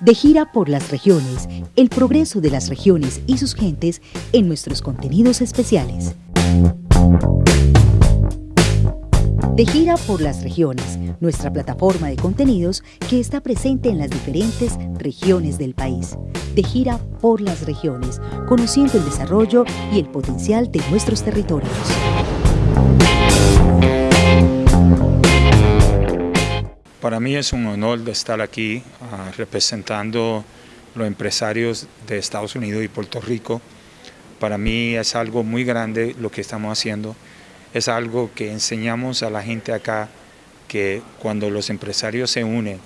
De gira por las regiones, el progreso de las regiones y sus gentes en nuestros contenidos especiales. De gira por las regiones, nuestra plataforma de contenidos que está presente en las diferentes regiones del país. De gira por las regiones, conociendo el desarrollo y el potencial de nuestros territorios. Para mí es un honor estar aquí uh, representando los empresarios de Estados Unidos y Puerto Rico. Para mí es algo muy grande lo que estamos haciendo es algo que enseñamos a la gente acá, que cuando los empresarios se unen,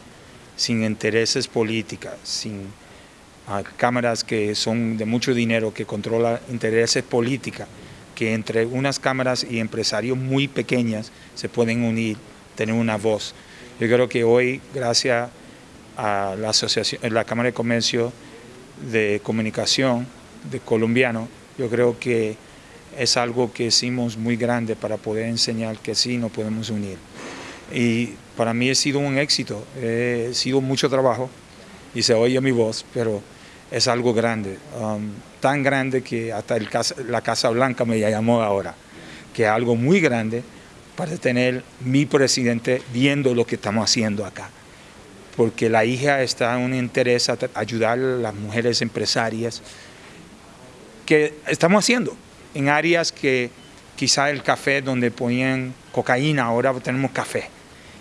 sin intereses políticos, sin ah, cámaras que son de mucho dinero, que controlan intereses políticos, que entre unas cámaras y empresarios muy pequeñas se pueden unir, tener una voz. Yo creo que hoy, gracias a la, asociación, la Cámara de Comercio de Comunicación de Colombiano, yo creo que es algo que hicimos muy grande para poder enseñar que sí nos podemos unir. Y para mí ha sido un éxito, ha sido mucho trabajo y se oye mi voz, pero es algo grande, um, tan grande que hasta el la Casa Blanca me llamó ahora, que es algo muy grande para tener mi presidente viendo lo que estamos haciendo acá. Porque la hija está en un interés a ayudar a las mujeres empresarias que estamos haciendo en áreas que quizá el café donde ponían cocaína, ahora tenemos café.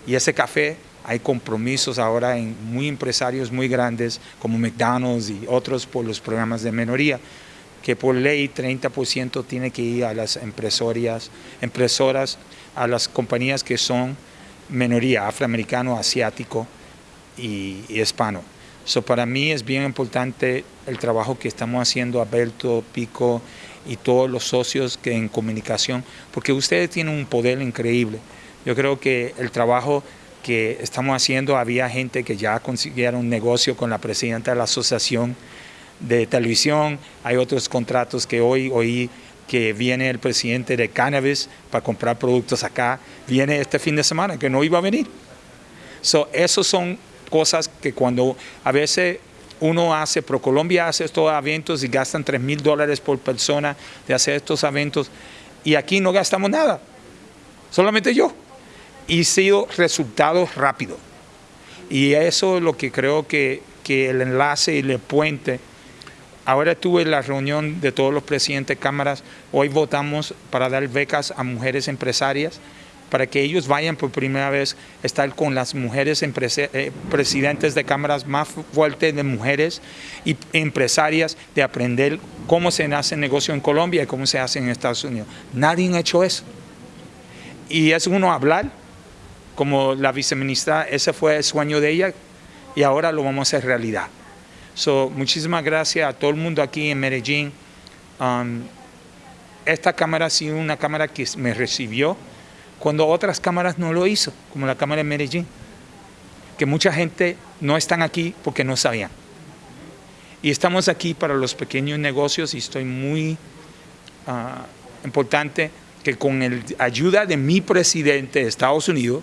Y ese café hay compromisos ahora en muy empresarios muy grandes como McDonald's y otros por los programas de minoría, que por ley 30% tiene que ir a las empresorias, impresoras, a las compañías que son minoría, afroamericano, asiático y, hispano. So, para mí es bien importante el trabajo que estamos haciendo, Alberto, Pico y todos los socios que en comunicación, porque ustedes tienen un poder increíble. Yo creo que el trabajo que estamos haciendo, había gente que ya consiguieron un negocio con la presidenta de la asociación de televisión, hay otros contratos que hoy oí que viene el presidente de Cannabis para comprar productos acá, viene este fin de semana, que no iba a venir. So, esos son cosas que cuando a veces uno hace, ProColombia hace estos eventos y gastan 3 mil dólares por persona de hacer estos eventos y aquí no gastamos nada, solamente yo. Y sido resultados rápidos. Y eso es lo que creo que, que el enlace y el puente. Ahora tuve la reunión de todos los presidentes de cámaras, hoy votamos para dar becas a mujeres empresarias para que ellos vayan por primera vez a estar con las mujeres eh, presidentes de cámaras más fuertes de mujeres y empresarias de aprender cómo se hace negocio en Colombia y cómo se hace en Estados Unidos. Nadie ha hecho eso. Y es uno hablar, como la viceministra, ese fue el sueño de ella y ahora lo vamos a hacer realidad. So, muchísimas gracias a todo el mundo aquí en Medellín. Um, esta cámara ha sido una cámara que me recibió cuando otras cámaras no lo hizo, como la Cámara de Medellín, que mucha gente no están aquí porque no sabían. Y estamos aquí para los pequeños negocios y estoy muy ah, importante que con la ayuda de mi presidente de Estados Unidos,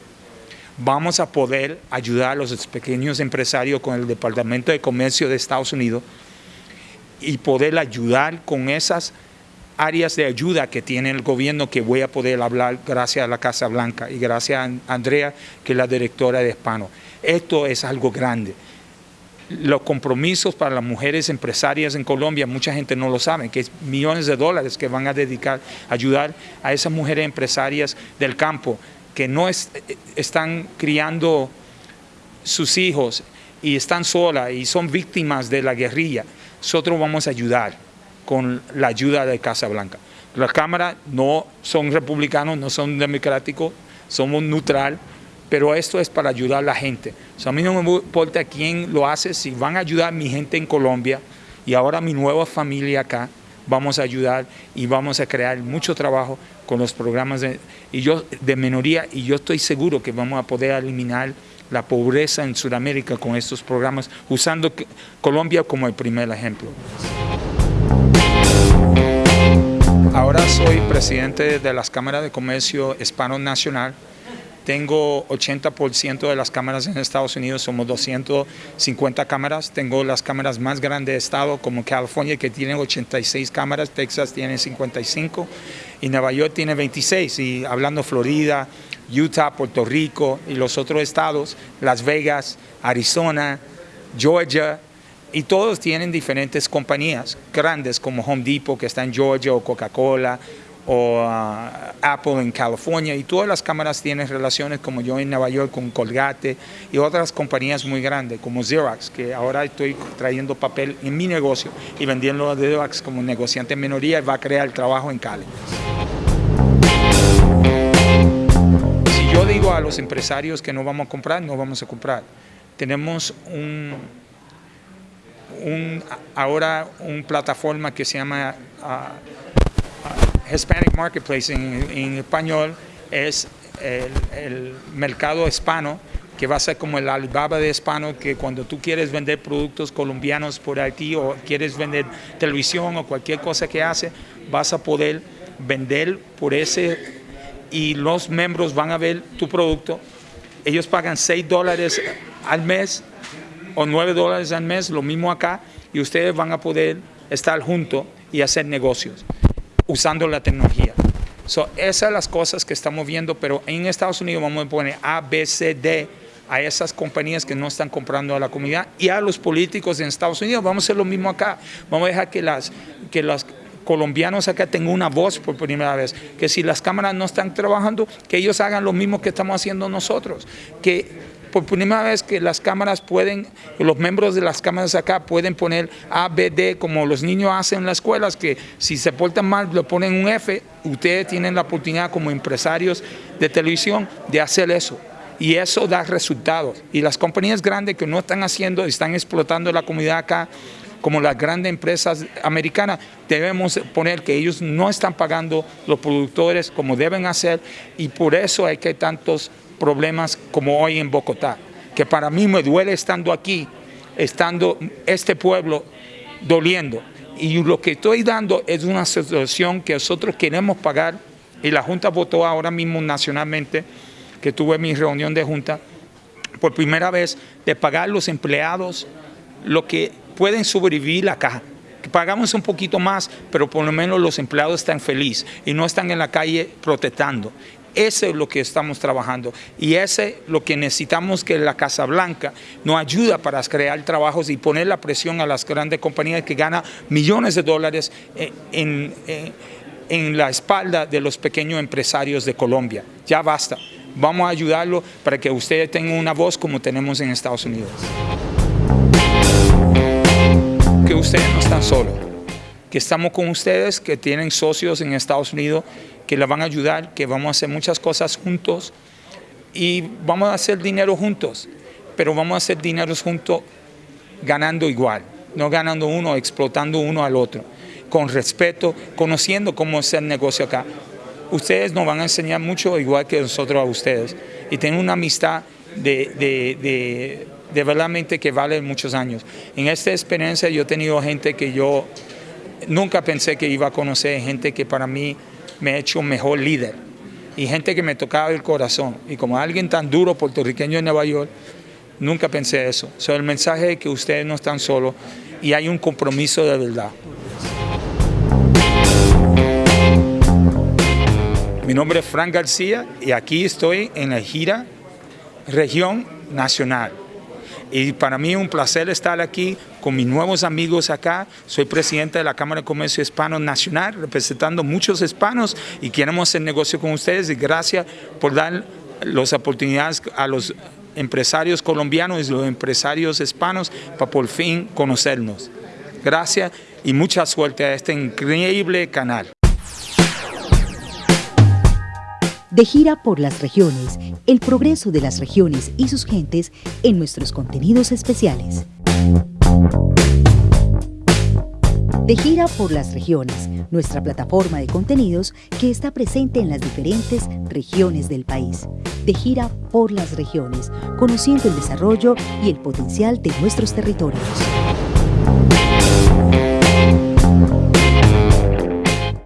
vamos a poder ayudar a los pequeños empresarios con el Departamento de Comercio de Estados Unidos y poder ayudar con esas áreas de ayuda que tiene el gobierno que voy a poder hablar gracias a la Casa Blanca y gracias a Andrea, que es la directora de Hispano. Esto es algo grande. Los compromisos para las mujeres empresarias en Colombia, mucha gente no lo sabe, que es millones de dólares que van a dedicar a ayudar a esas mujeres empresarias del campo que no están criando sus hijos y están solas y son víctimas de la guerrilla. Nosotros vamos a ayudar con la ayuda de Casa Blanca. Las cámaras no son republicanos, no son democráticos, somos neutral, pero esto es para ayudar a la gente. a mí no me importa quién lo hace, si van a ayudar a mi gente en Colombia y ahora mi nueva familia acá, vamos a ayudar y vamos a crear mucho trabajo con los programas de, y yo, de minoría y yo estoy seguro que vamos a poder eliminar la pobreza en Sudamérica con estos programas, usando Colombia como el primer ejemplo. Ahora soy presidente de las cámaras de comercio hispano nacional. Tengo 80% de las cámaras en Estados Unidos, somos 250 cámaras. Tengo las cámaras más grandes de estado como California que tiene 86 cámaras, Texas tiene 55 y Nueva York tiene 26. Y hablando Florida, Utah, Puerto Rico y los otros estados, Las Vegas, Arizona, Georgia, y todos tienen diferentes compañías grandes como Home Depot que está en Georgia o Coca-Cola o Apple en California y todas las cámaras tienen relaciones como yo en Nueva York con Colgate y otras compañías muy grandes como Xerox que ahora estoy trayendo papel en mi negocio y vendiendo a Xerox como negociante minoría y va a crear trabajo en Cali. Si yo digo a los empresarios que no vamos a comprar, no vamos a comprar. Tenemos un, un ahora una plataforma que se llama uh, Hispanic Marketplace en, español es el, mercado hispano, que va a ser como el Alibaba de hispano, que cuando tú quieres vender productos colombianos por Haití o quieres vender televisión o cualquier cosa que hace, vas a poder vender por ese y los miembros van a ver tu producto. Ellos pagan 6 dólares al mes o 9 dólares al mes, lo mismo acá, y ustedes van a poder estar juntos y hacer negocios usando la tecnología. So, esas son las cosas que estamos viendo, pero en Estados Unidos vamos a poner A, B, C, D a esas compañías que no están comprando a la comunidad y a los políticos en Estados Unidos. Vamos a hacer lo mismo acá. Vamos a dejar que las, que los colombianos acá tengan una voz por primera vez. Que si las cámaras no están trabajando, que ellos hagan lo mismo que estamos haciendo nosotros. Que por primera vez que las cámaras pueden, los miembros de las cámaras acá pueden poner A, B, D, como los niños hacen en las escuelas, que si se portan mal le ponen un F, ustedes tienen la oportunidad como empresarios de televisión de hacer eso. Y eso da resultados. Y las compañías grandes que no están haciendo, están explotando la comunidad acá, como las grandes empresas americanas, debemos poner que ellos no están pagando los productores como deben hacer y por eso hay que tantos problemas como hoy en Bogotá, que para mí me duele estando aquí, estando este pueblo doliendo. Y lo que estoy dando es una situación que nosotros queremos pagar y la Junta votó ahora mismo nacionalmente, que tuve mi reunión de Junta, por primera vez de pagar los empleados lo que pueden sobrevivir acá. Que pagamos un poquito más, pero por lo menos los empleados están felices y no están en la calle protestando. Ese es lo que estamos trabajando y ese es lo que necesitamos que la Casa Blanca nos ayuda para crear trabajos y poner la presión a las grandes compañías que ganan millones de dólares eh, en, eh, en la espalda de los pequeños empresarios de Colombia. Ya basta. Vamos a ayudarlo para que ustedes tengan una voz como tenemos en Estados Unidos. Que ustedes no están solos, que estamos con ustedes, que tienen socios en Estados Unidos que la van a ayudar, que vamos a hacer muchas cosas juntos y vamos a hacer dinero juntos, pero vamos a hacer dinero juntos ganando igual, no ganando uno, explotando uno al otro, con respeto, conociendo cómo es el negocio acá. Ustedes nos van a enseñar mucho igual que nosotros a ustedes y tengo una amistad de, de, de, de verdaderamente que vale muchos años. En esta experiencia yo he tenido gente que yo nunca pensé que iba a conocer, gente que para mí me ha hecho un mejor líder y gente que me tocaba el corazón. Y como alguien tan duro puertorriqueño en Nueva York, nunca pensé eso. So, el mensaje es que ustedes no están solos y hay un compromiso de verdad. Mi nombre es Frank García y aquí estoy en la gira Región Nacional. Y para mí es un placer estar aquí con mis nuevos amigos acá. Soy presidente de la Cámara de Comercio Hispano Nacional, representando muchos hispanos y queremos hacer negocio con ustedes. Y gracias por dar las oportunidades a los empresarios colombianos y los empresarios hispanos para por fin conocernos. Gracias y mucha suerte a este increíble canal. De gira por las regiones, el progreso de las regiones y sus gentes en nuestros contenidos especiales. De gira por las regiones, nuestra plataforma de contenidos que está presente en las diferentes regiones del país. De gira por las regiones, conociendo el desarrollo y el potencial de nuestros territorios.